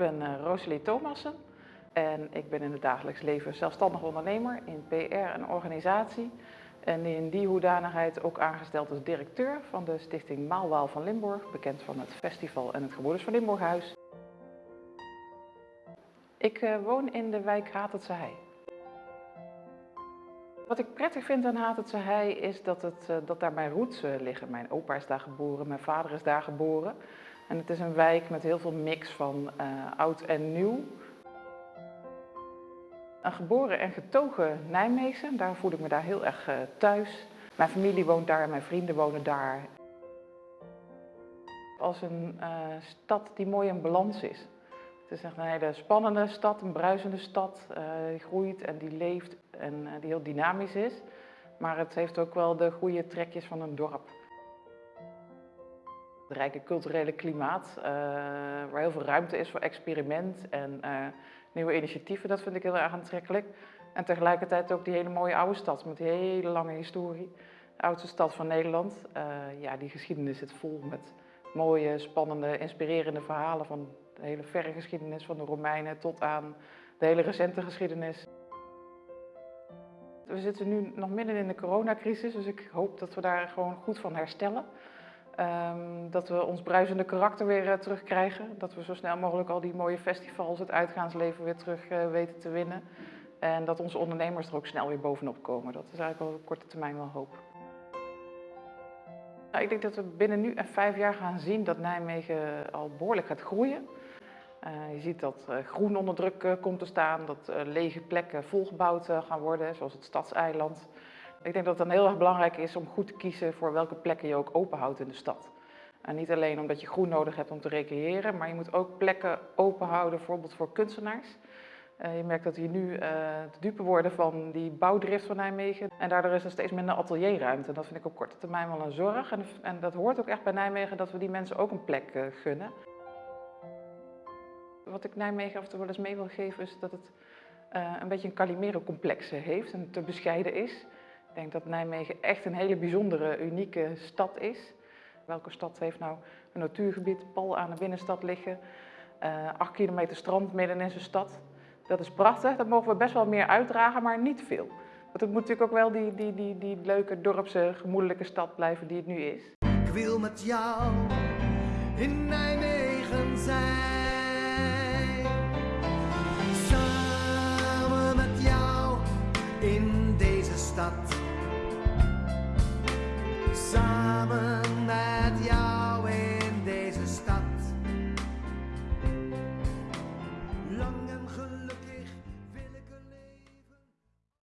ben uh, Rosalie Thomassen en ik ben in het dagelijks leven zelfstandig ondernemer in PR en organisatie. En in die hoedanigheid ook aangesteld als directeur van de stichting Maalwaal van Limburg, bekend van het festival en het Gebroeders van Limburghuis. Ik uh, woon in de wijk Hatertse Hei. Wat ik prettig vind aan Hatertse Hei is dat, het, uh, dat daar mijn roots liggen. Mijn opa is daar geboren, mijn vader is daar geboren. En het is een wijk met heel veel mix van oud en nieuw. Een geboren en getogen Nijmegen, daar voel ik me daar heel erg thuis. Mijn familie woont daar, mijn vrienden wonen daar. Als een stad die mooi in balans is. Het is echt een hele spannende stad, een bruisende stad. Die groeit en die leeft en die heel dynamisch is. Maar het heeft ook wel de goede trekjes van een dorp. Rijke culturele klimaat, uh, waar heel veel ruimte is voor experiment en nieuwe initiatieven, dat vind ik heel erg aantrekkelijk. En tegelijkertijd ook die hele mooie oude stad met die hele lange historie. De oudste stad van Nederland. ja, die geschiedenis zit vol met mooie, spannende, inspirerende verhalen van de hele verre geschiedenis van de Romeinen tot aan de hele recente geschiedenis. We zitten nu nog midden in de coronacrisis, dus ik hoop dat we daar gewoon goed van herstellen. Um, dat we ons bruisende karakter weer uh, terugkrijgen. Dat we zo snel mogelijk al die mooie festivals, het uitgaansleven weer terug uh, weten te winnen. En dat onze ondernemers er ook snel weer bovenop komen. Dat is eigenlijk op korte termijn wel hoop. Nou, ik denk dat we binnen nu en vijf jaar gaan zien dat Nijmegen al behoorlijk gaat groeien. Je ziet dat groen onder druk komt te staan, dat lege plekken volgebouwd gaan worden, zoals het stadseiland. Ik denk dat het dan heel erg belangrijk is om goed te kiezen voor welke plekken je ook openhoudt in de stad. En niet alleen omdat je groen nodig hebt om te recreëren, maar je moet ook plekken openhouden, bijvoorbeeld voor kunstenaars. je merkt dat die nu te dupe worden van die bouwdrift van Nijmegen. En daardoor is er steeds minder atelierruimte. Dat vind ik op korte termijn wel een zorg. En, en dat hoort ook echt bij Nijmegen dat we die mensen ook een plek gunnen. Wat ik Nijmegen af en toe wel eens mee wil geven is dat het uh, een beetje een Calimero-complex heeft en te bescheiden is. Ik denk dat Nijmegen echt een hele bijzondere, unieke stad is. Welke stad heeft nou een natuurgebied pal aan de binnenstad liggen, uh, acht kilometer strand midden in zijn stad. Dat is prachtig, dat mogen we best wel meer uitdragen, maar niet veel. Want het moet natuurlijk ook wel die, die, die, die leuke dorpse, gemoedelijke stad blijven die het nu is. Ik wil met jou in Nijmegen zijn. In deze stad. Samen